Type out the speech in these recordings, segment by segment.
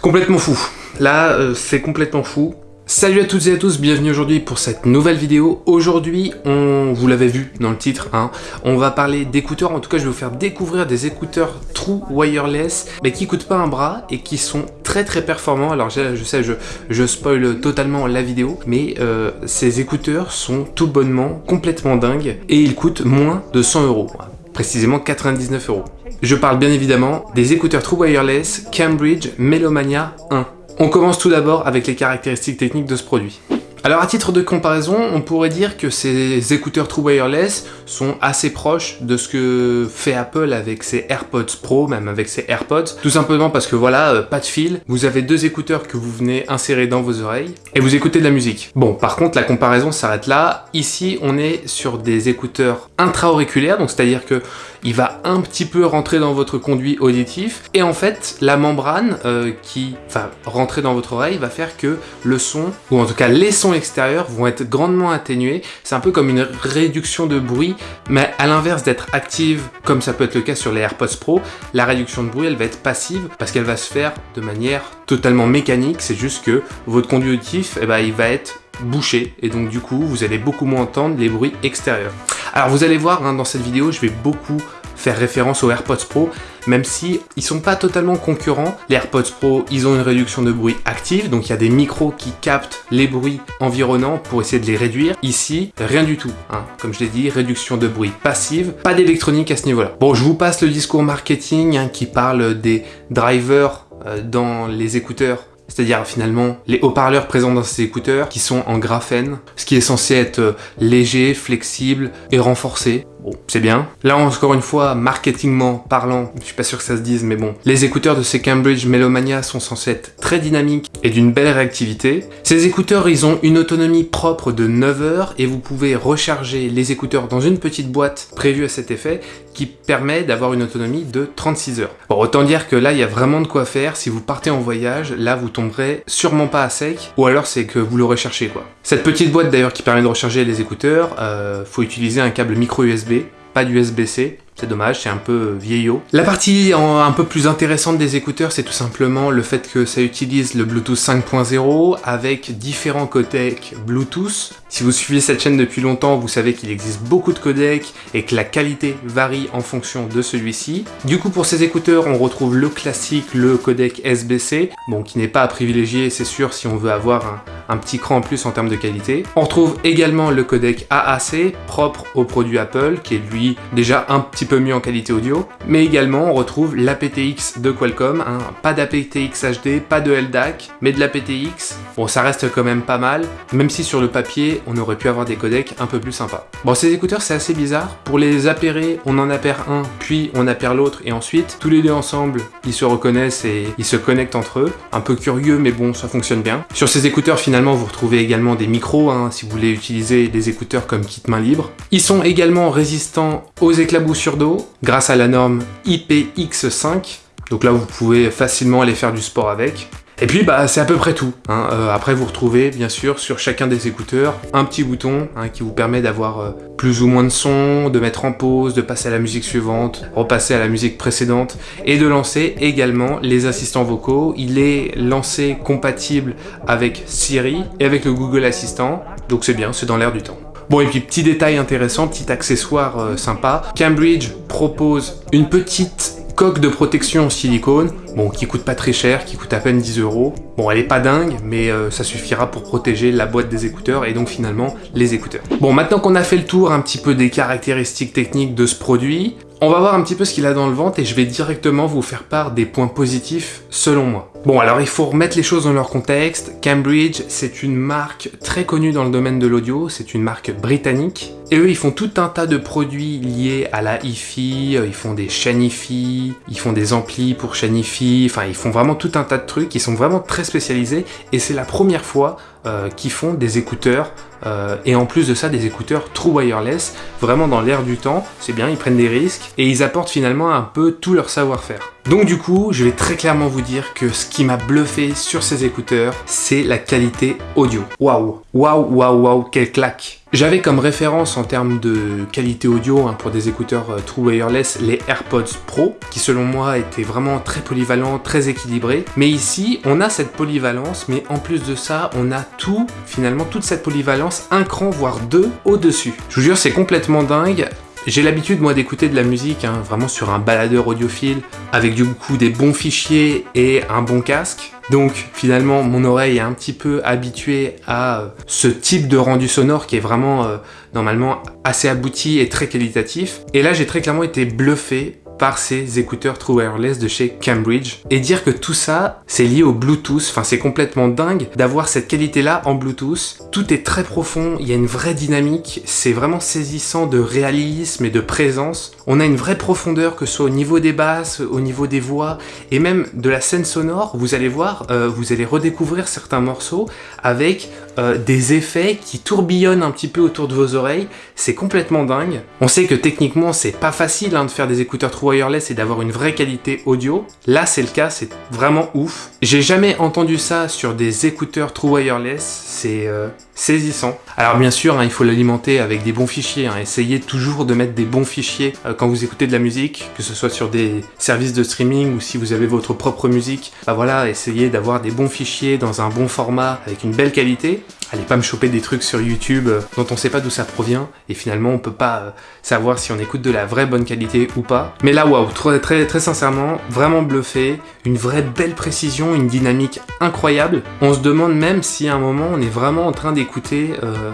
Complètement fou. Là, euh, c'est complètement fou. Salut à toutes et à tous, bienvenue aujourd'hui pour cette nouvelle vidéo. Aujourd'hui, on vous l'avez vu dans le titre, hein, on va parler d'écouteurs. En tout cas, je vais vous faire découvrir des écouteurs True Wireless, mais qui coûtent pas un bras et qui sont très très performants. Alors je, je sais, je, je spoil totalement la vidéo, mais euh, ces écouteurs sont tout bonnement complètement dingues et ils coûtent moins de 100 euros, précisément 99 euros. Je parle bien évidemment des écouteurs True Wireless Cambridge Melomania 1. On commence tout d'abord avec les caractéristiques techniques de ce produit. Alors à titre de comparaison, on pourrait dire que ces écouteurs True Wireless sont assez proches de ce que fait Apple avec ses AirPods Pro, même avec ses AirPods, tout simplement parce que voilà, euh, pas de fil, vous avez deux écouteurs que vous venez insérer dans vos oreilles, et vous écoutez de la musique. Bon, par contre, la comparaison s'arrête là. Ici, on est sur des écouteurs intra-auriculaires, donc c'est-à-dire que il va un petit peu rentrer dans votre conduit auditif, et en fait, la membrane euh, qui va rentrer dans votre oreille va faire que le son, ou en tout cas les sons extérieurs vont être grandement atténués. C'est un peu comme une réduction de bruit, mais à l'inverse d'être active, comme ça peut être le cas sur les AirPods Pro, la réduction de bruit, elle va être passive parce qu'elle va se faire de manière totalement mécanique. C'est juste que votre conduit auditif, eh ben, il va être bouché et donc du coup vous allez beaucoup moins entendre les bruits extérieurs. Alors vous allez voir hein, dans cette vidéo je vais beaucoup faire référence aux AirPods Pro, même si ils sont pas totalement concurrents. Les AirPods Pro, ils ont une réduction de bruit active, donc il y a des micros qui captent les bruits environnants pour essayer de les réduire. Ici, rien du tout. Hein. Comme je l'ai dit, réduction de bruit passive, pas d'électronique à ce niveau-là. Bon, je vous passe le discours marketing hein, qui parle des drivers euh, dans les écouteurs c'est-à-dire finalement les haut-parleurs présents dans ces écouteurs qui sont en graphène, ce qui est censé être euh, léger, flexible et renforcé. Bon, c'est bien. Là, encore une fois, marketingment parlant, je suis pas sûr que ça se dise, mais bon. Les écouteurs de ces Cambridge Melomania sont censés être très dynamiques et d'une belle réactivité. Ces écouteurs, ils ont une autonomie propre de 9 heures et vous pouvez recharger les écouteurs dans une petite boîte prévue à cet effet qui permet d'avoir une autonomie de 36 heures. Bon, autant dire que là, il y a vraiment de quoi faire. Si vous partez en voyage, là, vous tomberez sûrement pas à sec, ou alors c'est que vous le recherchez, quoi. Cette petite boîte, d'ailleurs, qui permet de recharger les écouteurs, euh, faut utiliser un câble micro USB pas d'USB-C. C'est dommage, c'est un peu vieillot. La partie un peu plus intéressante des écouteurs, c'est tout simplement le fait que ça utilise le Bluetooth 5.0 avec différents codecs Bluetooth. Si vous suivez cette chaîne depuis longtemps, vous savez qu'il existe beaucoup de codecs et que la qualité varie en fonction de celui-ci. Du coup, pour ces écouteurs, on retrouve le classique, le codec SBC, bon, qui n'est pas à privilégier, c'est sûr, si on veut avoir un, petit cran en plus en termes de qualité. On retrouve également le codec AAC, propre au produit Apple, qui est lui déjà un petit peu mieux en qualité audio. Mais également, on retrouve l'APTX de Qualcomm, hein. pas d'APTX HD, pas de LDAC, mais de l'APTX. Bon, ça reste quand même pas mal, même si sur le papier, on aurait pu avoir des codecs un peu plus sympas. Bon, ces écouteurs, c'est assez bizarre. Pour les appairer, on en appaire un, puis on appaire l'autre, et ensuite, tous les deux ensemble, ils se reconnaissent et ils se connectent entre eux. Un peu curieux, mais bon, ça fonctionne bien. Sur ces écouteurs, finalement, vous retrouvez également des micros, hein, si vous voulez utiliser des écouteurs comme kit main libre. Ils sont également résistants aux éclaboussures d'eau, grâce à la norme IPX5. Donc là, vous pouvez facilement aller faire du sport avec. Et puis bah c'est à peu près tout. Hein. Euh, après vous retrouvez bien sûr sur chacun des écouteurs un petit bouton hein, qui vous permet d'avoir euh, plus ou moins de son, de mettre en pause, de passer à la musique suivante, repasser à la musique précédente et de lancer également les assistants vocaux. Il est lancé compatible avec Siri et avec le Google Assistant, donc c'est bien, c'est dans l'air du temps. Bon et puis petit détail intéressant, petit accessoire euh, sympa, Cambridge propose une petite coque de protection en silicone, bon, qui coûte pas très cher, qui coûte à peine 10 euros. Bon, elle est pas dingue, mais euh, ça suffira pour protéger la boîte des écouteurs et donc finalement les écouteurs. Bon, maintenant qu'on a fait le tour un petit peu des caractéristiques techniques de ce produit, on va voir un petit peu ce qu'il a dans le ventre et je vais directement vous faire part des points positifs selon moi. Bon alors il faut remettre les choses dans leur contexte. Cambridge c'est une marque très connue dans le domaine de l'audio, c'est une marque britannique. Et eux ils font tout un tas de produits liés à la hi-fi, euh, ils font des chaînes hi-fi, ils font des amplis pour chaîne hi-fi, enfin ils font vraiment tout un tas de trucs, ils sont vraiment très spécialisés et c'est la première fois euh, qu'ils font des écouteurs euh, et en plus de ça des écouteurs true wireless, vraiment dans l'air du temps, c'est bien, ils prennent des risques et ils apportent finalement un peu tout leur savoir-faire. Donc du coup, je vais très clairement vous dire que ce qui m'a bluffé sur ces écouteurs, c'est la qualité audio. Waouh Waouh, waouh, waouh, quelle claque J'avais comme référence en termes de qualité audio hein, pour des écouteurs euh, True Wireless les AirPods Pro, qui selon moi étaient vraiment très polyvalents, très équilibrés. Mais ici, on a cette polyvalence, mais en plus de ça, on a tout, finalement, toute cette polyvalence, un cran, voire deux, au-dessus. Je vous jure, c'est complètement dingue. J'ai l'habitude moi d'écouter de la musique hein, vraiment sur un baladeur audiophile avec du coup des bons fichiers et un bon casque. Donc finalement mon oreille est un petit peu habituée à euh, ce type de rendu sonore qui est vraiment euh, normalement assez abouti et très qualitatif. Et là j'ai très clairement été bluffé par ces écouteurs True Wireless de chez Cambridge. Et dire que tout ça, c'est lié au Bluetooth, enfin c'est complètement dingue d'avoir cette qualité-là en Bluetooth. Tout est très profond, il y a une vraie dynamique, c'est vraiment saisissant de réalisme et de présence. On a une vraie profondeur, que ce soit au niveau des basses, au niveau des voix, et même de la scène sonore, vous allez voir, euh, vous allez redécouvrir certains morceaux avec euh, des effets qui tourbillonnent un petit peu autour de vos oreilles, c'est complètement dingue. On sait que techniquement c'est pas facile hein, de faire des écouteurs True Wireless et d'avoir une vraie qualité audio. Là c'est le cas, c'est vraiment ouf. J'ai jamais entendu ça sur des écouteurs True Wireless, c'est euh, saisissant. Alors bien sûr, hein, il faut l'alimenter avec des bons fichiers, hein. essayez toujours de mettre des bons fichiers euh, quand vous écoutez de la musique, que ce soit sur des services de streaming ou si vous avez votre propre musique. Bah voilà, essayez d'avoir des bons fichiers dans un bon format avec une belle qualité. Allez pas me choper des trucs sur YouTube euh, dont on sait pas d'où ça provient et finalement on peut pas euh, savoir si on écoute de la vraie bonne qualité ou pas. Mais là waouh, très, très, très sincèrement, vraiment bluffé, une vraie belle précision, une dynamique incroyable. On se demande même si à un moment on est vraiment en train d'écouter euh,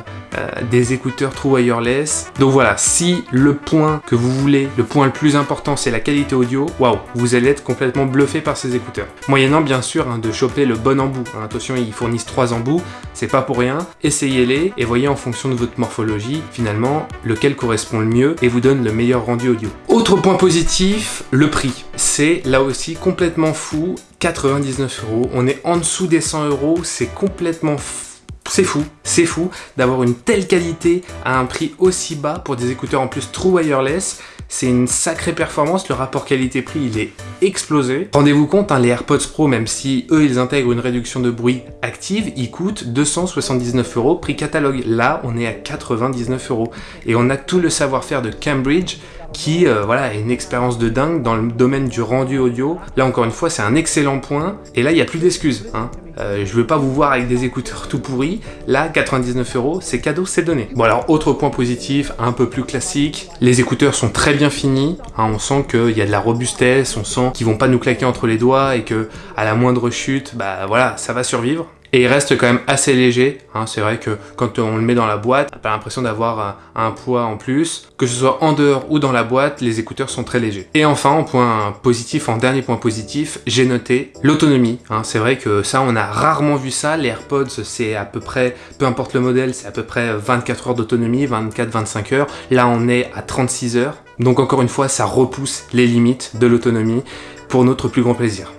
des écouteurs True Wireless. Donc voilà, si le point que vous voulez, le point le plus important c'est la qualité audio, waouh, vous allez être complètement bluffé par ces écouteurs. Moyennant bien sûr hein, de choper le bon embout. Hein, attention, ils fournissent trois embouts, c'est pas pour essayez-les et voyez en fonction de votre morphologie, finalement, lequel correspond le mieux et vous donne le meilleur rendu audio. Autre point positif, le prix. C'est là aussi complètement fou, 99 euros. On est en dessous des 100 euros, c'est complètement fou c'est fou, c'est fou d'avoir une telle qualité à un prix aussi bas pour des écouteurs en plus true wireless. C'est une sacrée performance, le rapport qualité-prix il est explosé. Rendez-vous compte, hein, les AirPods Pro, même si eux ils intègrent une réduction de bruit active, ils coûtent 279 euros prix catalogue. Là, on est à 99 euros. Et on a tout le savoir-faire de Cambridge qui euh, voilà, a une expérience de dingue dans le domaine du rendu audio. Là encore une fois, c'est un excellent point. Et là, il n'y a plus d'excuses. Hein. Euh, je veux pas vous voir avec des écouteurs tout pourris. Là, 99 euros, c'est cadeau, c'est donné. Bon alors, autre point positif, un peu plus classique. Les écouteurs sont très bien finis. Hein, on sent qu'il y a de la robustesse, on sent qu'ils vont pas nous claquer entre les doigts et que à la moindre chute, bah voilà, ça va survivre. Et il reste quand même assez léger, hein. c'est vrai que quand on le met dans la boîte, on pas l'impression d'avoir un, poids en plus. Que ce soit en dehors ou dans la boîte, les écouteurs sont très légers. Et enfin, en point positif, en dernier point positif, j'ai noté l'autonomie. Hein. C'est vrai que ça, on a rarement vu ça. Les AirPods, c'est à peu près, peu importe le modèle, c'est à peu près 24 heures d'autonomie, 24-25 heures. Là, on est à 36 heures. Donc encore une fois, ça repousse les limites de l'autonomie pour notre plus grand plaisir.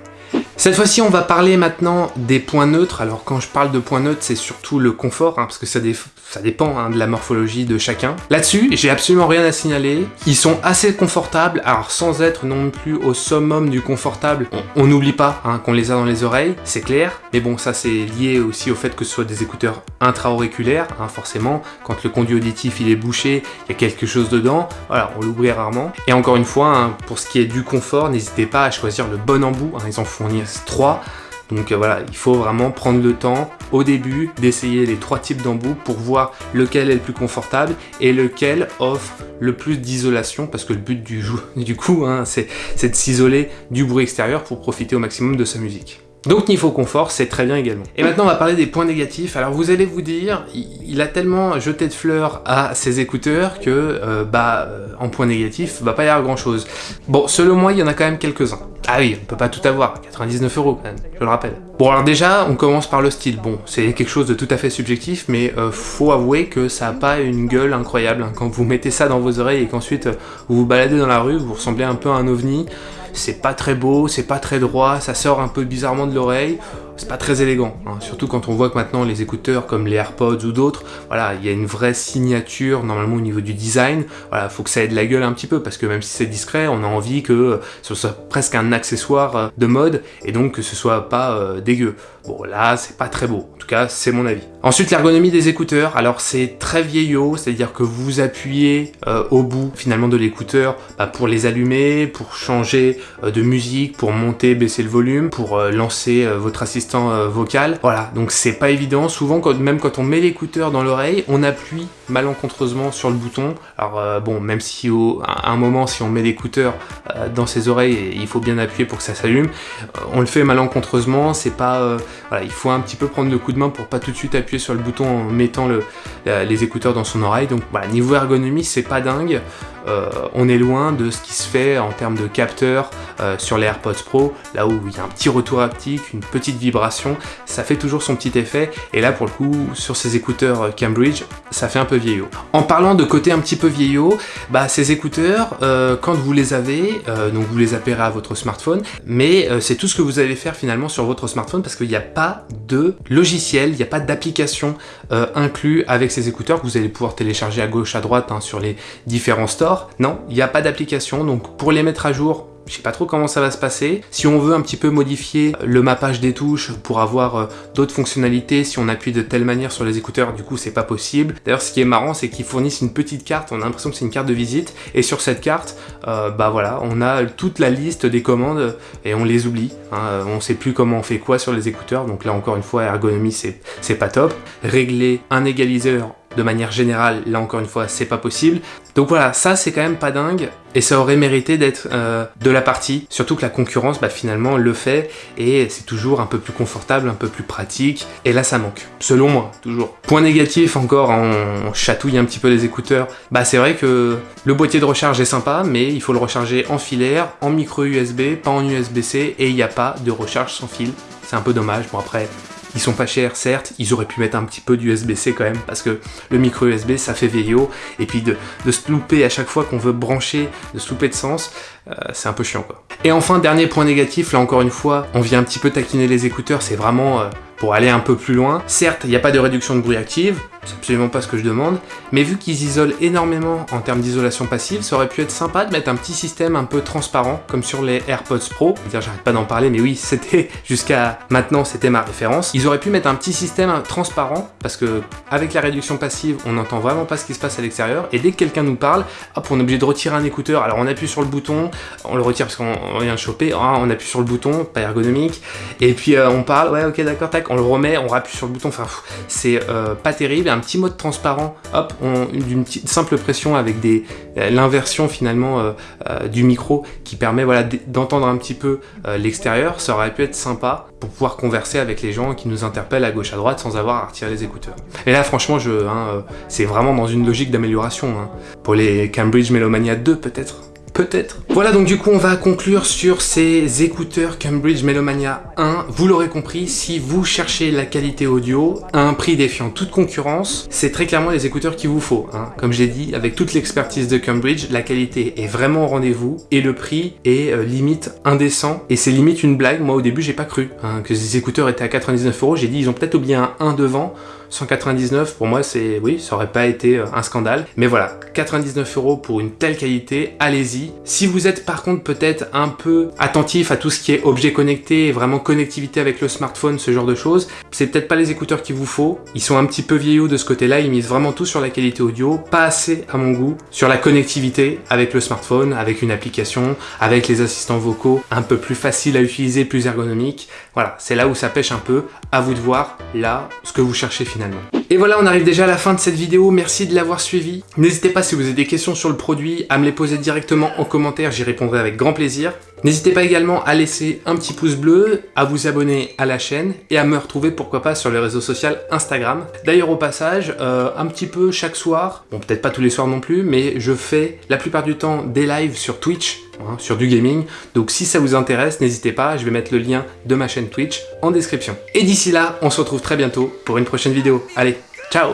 Cette fois-ci, on va parler maintenant des points neutres. Alors quand je parle de points neutres, c'est surtout le confort, hein, parce que ça, dépend hein, de la morphologie de chacun. Là-dessus, j'ai absolument rien à signaler. Ils sont assez confortables, alors sans être non plus au summum du confortable. On n'oublie pas hein, qu'on les a dans les oreilles, c'est clair. Mais bon, ça c'est lié aussi au fait que ce soit des écouteurs intra-auriculaires, forcément. Quand le conduit auditif il est bouché, il y a quelque chose dedans. Voilà, on l'oublie rarement. Et encore une fois, pour ce qui est du confort, n'hésitez pas à choisir le bon embout. ils en fournissent 3. Donc euh, voilà, il faut vraiment prendre le temps au début d'essayer les trois types d'embouts pour voir lequel est le plus confortable et lequel offre le plus d'isolation parce que le but du, du coup, hein, c'est de s'isoler du bruit extérieur pour profiter au maximum de sa musique. Donc niveau confort, c'est très bien également. Et maintenant, on va parler des points négatifs. Alors vous allez vous dire, il a tellement jeté de fleurs à ses écouteurs que, euh, bah, euh, en point négatif, va pas y avoir grand chose. Bon, selon moi, il y en a quand même quelques-uns. Ah oui, on peut pas tout avoir, 99 euros quand même, je le rappelle. Bon alors déjà, on commence par le style. Bon, c'est quelque chose de tout à fait subjectif, mais euh, faut avouer que ça a pas une gueule incroyable. Hein. Quand vous mettez ça dans vos oreilles et qu'ensuite vous vous baladez dans la rue, vous ressemblez un peu à un ovni c'est pas très beau, c'est pas très droit, ça sort un peu bizarrement de l'oreille. C'est pas très élégant, hein. surtout quand on voit que maintenant les écouteurs comme les AirPods ou d'autres, voilà, il y a une vraie signature normalement au niveau du design, voilà, faut que ça ait de la gueule un petit peu, parce que même si c'est discret, on a envie que ce soit presque un accessoire euh, de mode, et donc que ce soit pas euh, dégueu. Bon là, c'est pas très beau, en tout cas c'est mon avis. Ensuite l'ergonomie des écouteurs, alors c'est très vieillot, c'est-à-dire que vous appuyez euh, au bout finalement de l'écouteur bah, pour les allumer, pour changer de musique, pour monter, baisser le volume, pour lancer votre assistant vocal. Voilà, donc c'est pas évident, souvent quand, même quand on met l'écouteur dans l'oreille, on appuie malencontreusement sur le bouton. Alors bon, même si au, un moment si on met l'écouteur dans ses oreilles, il faut bien appuyer pour que ça s'allume, on le fait malencontreusement, c'est pas voilà, il faut un petit peu prendre le coup de main pour pas tout de suite appuyer sur le bouton en mettant le, les écouteurs dans son oreille. Donc voilà, niveau ergonomie, c'est pas dingue. Euh, on est loin de ce qui se fait en termes de capteurs euh, sur les AirPods Pro, là où il y a un petit retour haptique, une petite vibration, ça fait toujours son petit effet, et là pour le coup, sur ces écouteurs euh, Cambridge, ça fait un peu vieillot. En parlant de côté un petit peu vieillot, bah ces écouteurs, quand vous les avez, donc vous les appellerez à votre smartphone, mais c'est tout ce que vous allez faire finalement sur votre smartphone parce qu'il n'y a pas de logiciel, il n'y a pas d'application inclus avec ces écouteurs que vous allez pouvoir télécharger à gauche, à droite hein, sur les différents stores, non, il n'y a pas d'application, donc pour les mettre à jour, je sais pas trop comment ça va se passer. Si on veut un petit peu modifier le mappage des touches pour avoir euh, d'autres fonctionnalités, si on appuie de telle manière sur les écouteurs, du coup c'est pas possible. D'ailleurs ce qui est marrant c'est qu'ils fournissent une petite carte, on a l'impression que c'est une carte de visite, et sur cette carte, euh, bah voilà, on a toute la liste des commandes et on les oublie. Hein. On sait plus comment on fait quoi sur les écouteurs, donc là encore une fois ergonomie c'est pas top. Régler un égaliseur de manière générale, là encore une fois, c'est pas possible. Donc voilà, ça c'est quand même pas dingue, et ça aurait mérité d'être euh, de la partie, surtout que la concurrence, bah, finalement, le fait, et c'est toujours un peu plus confortable, un peu plus pratique, et là ça manque, selon moi, toujours. Point négatif encore, on chatouille un petit peu les écouteurs, bah c'est vrai que le boîtier de recharge est sympa, mais il faut le recharger en filaire, en micro USB, pas en USB-C, et il n'y a pas de recharge sans fil, c'est un peu dommage, bon après, ils sont pas chers, certes, ils auraient pu mettre un petit peu d'USB-C quand même, parce que le micro USB, ça fait vieillot, et puis de, se louper à chaque fois qu'on veut brancher, de se louper de sens, euh, c'est un peu chiant quoi. Et enfin, dernier point négatif, là encore une fois, on vient un petit peu taquiner les écouteurs, c'est vraiment... Euh, pour aller un peu plus loin. Certes, il n'y a pas de réduction de bruit active, c'est absolument pas ce que je demande, mais vu qu'ils isolent énormément en termes d'isolation passive, ça aurait pu être sympa de mettre un petit système un peu transparent, comme sur les AirPods Pro. j'arrête pas d'en parler, mais oui, c'était jusqu'à maintenant, c'était ma référence. Ils auraient pu mettre un petit système transparent, parce que avec la réduction passive, on n'entend vraiment pas ce qui se passe à l'extérieur, et dès que quelqu'un nous parle, hop, on est obligé de retirer un écouteur, alors on appuie sur le bouton, on le retire parce qu'on vient de choper, ah, on appuie sur le bouton, pas ergonomique, et puis euh, on parle, ouais, ok, d'accord, tac, on le remet, on rappuie sur le bouton, enfin, c'est euh, pas terrible, un petit mode transparent, hop, d'une simple pression avec euh, l'inversion finalement euh, du micro qui permet voilà, d'entendre un petit peu l'extérieur, ça aurait pu être sympa pour pouvoir converser avec les gens qui nous interpellent à gauche à droite sans avoir à retirer les écouteurs. Et là franchement, je, hein, c'est vraiment dans une logique d'amélioration. Hein. Pour les Cambridge Melomania 2 peut-être Peut-être. Voilà donc du coup on va conclure sur ces écouteurs Cambridge Melomania 1. Vous l'aurez compris, si vous cherchez la qualité audio à un prix défiant toute concurrence, c'est très clairement les écouteurs qu'il vous faut. Hein. Comme j'ai dit, avec toute l'expertise de Cambridge, la qualité est vraiment au rendez-vous et le prix est euh, limite indécent et c'est limite une blague. Moi au début j'ai pas cru hein, que ces écouteurs étaient à 99 euros. J'ai dit ils ont peut-être oublié un 1 devant. 199 pour moi c'est oui ça aurait pas été euh, un scandale. Mais voilà 99 euros pour une telle qualité allez-y. Si vous êtes par contre peut-être un peu attentif à tout ce qui est objet connecté vraiment connectivité avec le smartphone ce genre de choses c'est peut-être pas les écouteurs qu'il vous faut. Ils sont un petit peu vieillots de ce côté là ils misent vraiment tout sur la qualité audio pas assez à mon goût sur la connectivité avec le smartphone avec une application avec les assistants vocaux un peu plus facile à utiliser plus ergonomique voilà c'est là où ça pêche un peu. À vous de voir là ce que vous cherchez et voilà, on arrive déjà à la fin de cette vidéo, merci de l'avoir suivi. N'hésitez pas si vous avez des questions sur le produit à me les poser directement en commentaire, j'y répondrai avec grand plaisir. N'hésitez pas également à laisser un petit pouce bleu, à vous abonner à la chaîne et à me retrouver pourquoi pas sur les réseaux sociaux Instagram. D'ailleurs au passage, euh, un petit peu chaque soir, bon peut-être pas tous les soirs non plus, mais je fais la plupart du temps des lives sur Twitch, hein, sur du gaming. Donc si ça vous intéresse, n'hésitez pas, je vais mettre le lien de ma chaîne Twitch en description. Et d'ici là, on se retrouve très bientôt pour une prochaine vidéo. Allez, ciao